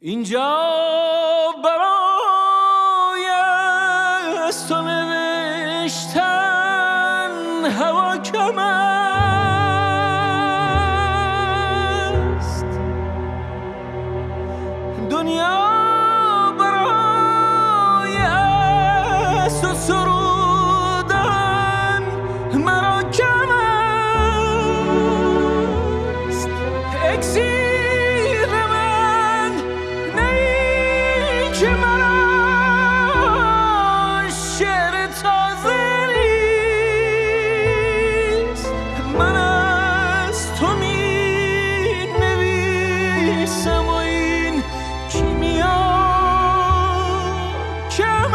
اینجا برای تو نوشتن که مرا شعر تازه من از تو می نویسم و این کیمیا کم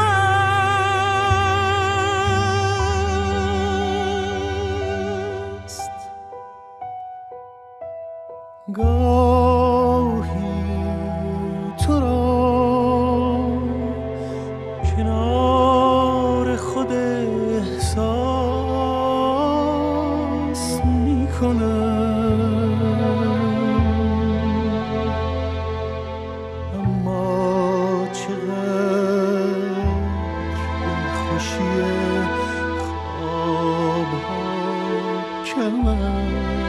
می اما چقدر این خوشی خواب کم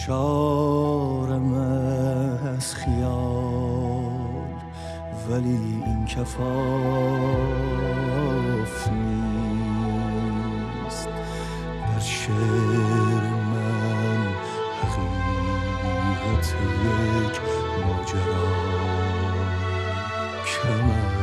سرشارم از خیال ولی این کفاف نیست. در شعر من حقیقت یک ماجرا کم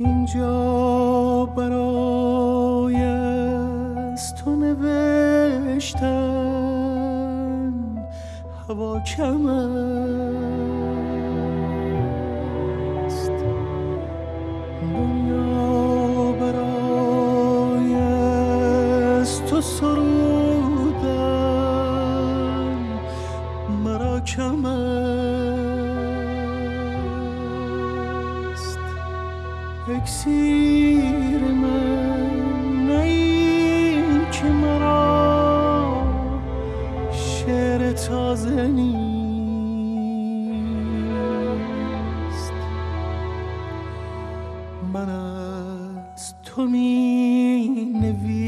اینجا برای از تو نوشتن هوا کم اکسیر من نیی که مرا شعر تازه نیست. من از تو می نویسم.